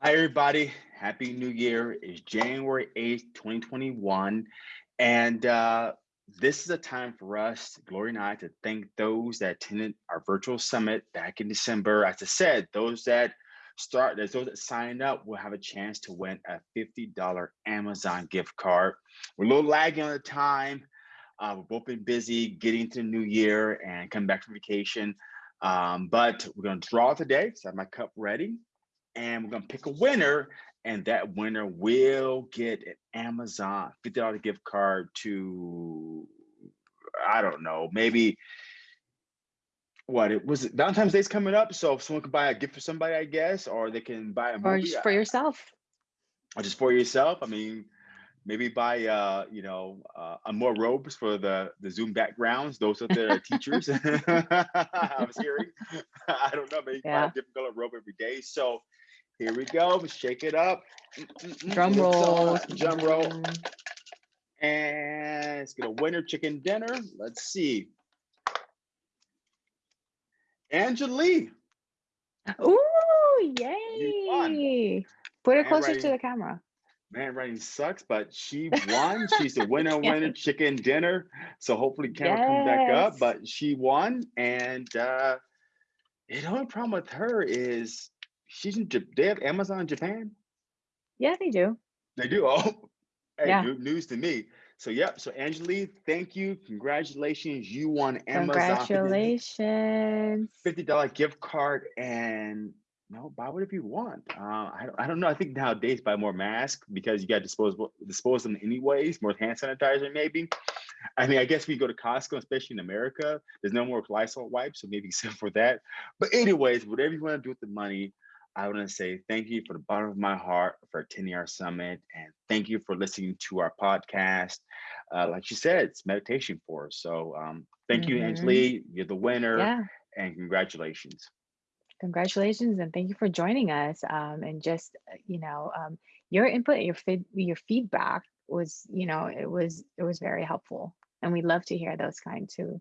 Hi, everybody. Happy New Year. It's January 8th, 2021. And uh, this is a time for us, Glory and I, to thank those that attended our virtual summit back in December. As I said, those that start, those that sign up will have a chance to win a $50 Amazon gift card. We're a little lagging on the time. Uh, we've both been busy getting to the new year and coming back from vacation. Um, but we're going to draw today. So I have my cup ready and we're going to pick a winner. And that winner will get an Amazon $50 gift card to, I don't know, maybe what it was it Valentine's Day's coming up. So if someone can buy a gift for somebody, I guess, or they can buy a Or movie just for yourself. or just for yourself. I mean, maybe buy uh you know uh more robes for the the zoom backgrounds those are the teachers i was hearing i don't know maybe buy Yeah. a different color robe every day so here we go shake it up. Drum it's roll. on, drum roll. And it's gonna winner chicken dinner. Let's see. Angela Ooh, yay. Put it closer to the camera. man writing sucks but she won. She's the winner winner chicken dinner. So hopefully camera comes back up but she won. And uh the only problem with her is she's in they have amazon japan Yeah, they do. they do oh hey Yeah. new news to me so yep so angelique thank you congratulations you won amazon Congratulations. $50 gift card and no, buy whatever you want. Uh, I, don't, I don't know. I think nowadays buy more masks because you got disposable dispose them anyways, more hand sanitizer maybe. I mean, I guess we go to Costco, especially in America, there's no more Lysol wipes, so maybe except for that. But anyways, whatever you want to do with the money, I want to say thank you for the bottom of my heart for attending our summit and thank you for listening to our podcast. Uh, like you said, it's meditation for us. So um, thank you, Mhm. Angelique. You're the winner Yeah. and congratulations. Congratulations and thank you for joining us. Um, and just, uh, you know, um, your input, your feed, your feedback was, you know, it was, it was very helpful. And we love to hear those kind too.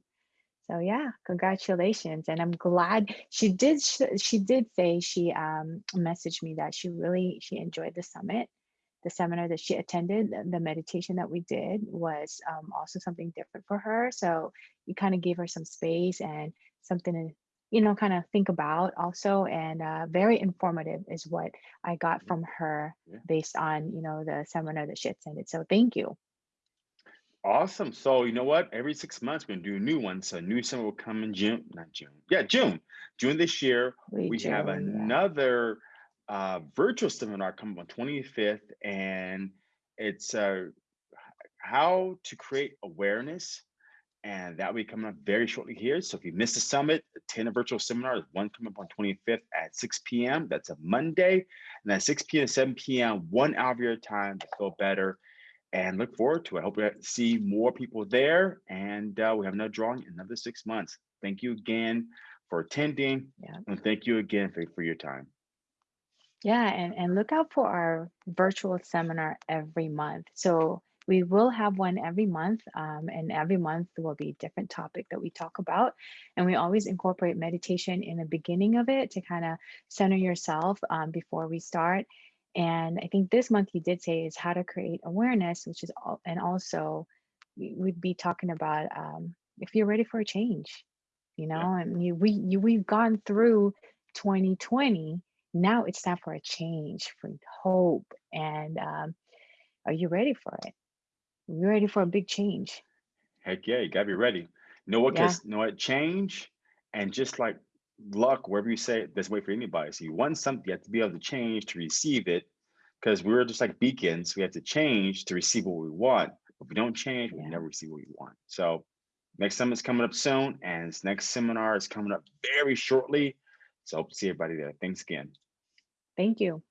So yeah, congratulations. And I'm glad she did, sh- she did say she um, messaged me that she really, she enjoyed the summit. The seminar that she attended, the the meditation that we did was um, also something different for her. So you kind of gave her some space and something to, you know, kind of think about also. And uh, very informative is what I got from her Yeah. based on, you know, the seminar that she attended. So thank you. Awesome. So you know what? Every six months we're gonna do a new one. So a new summer will come in June, not June. Yeah, June. June this year. We We have do, yeah. another uh, virtual seminar coming on 25th, and it's uh, how to create awareness. And that will be coming up very shortly here. So if you missed the summit, attend a virtual seminar. There's one coming up on 25th at 6 p.m. That's a Monday. And at 6 p.m. to 7 p.m., one hour of your time to feel better and look forward to it. I hope we see more people there. And uh, we have another drawing in another six months. Thank you again for attending. Yeah. And thank you again for, for your time. Yeah, and, and look out for our virtual seminar every month. So we will have one every month, um, and every month will be a different topic that we talk about. And we always incorporate meditation in the beginning of it to kind of center yourself um, before we start. And I think this month you did say is how to create awareness, which is all, and also we- we'd be talking about um, if you're ready for a change, you know, and you, we you, we've gone through 2020 now it's time for a change for hope and um, are you ready for it are you ready for a big change Heck yeah, you gotta be ready. Know what? Yeah. Cause know what? Change and just like luck, wherever you say it, a way for anybody. So you want something, you have to be able to change to receive it. Because we're just like beacons, we have to change to receive what we want. If we don't change, we never receive what we want. So next summit's coming up soon, and this next seminar is coming up very shortly. So hope to see everybody there. Thanks again. thank you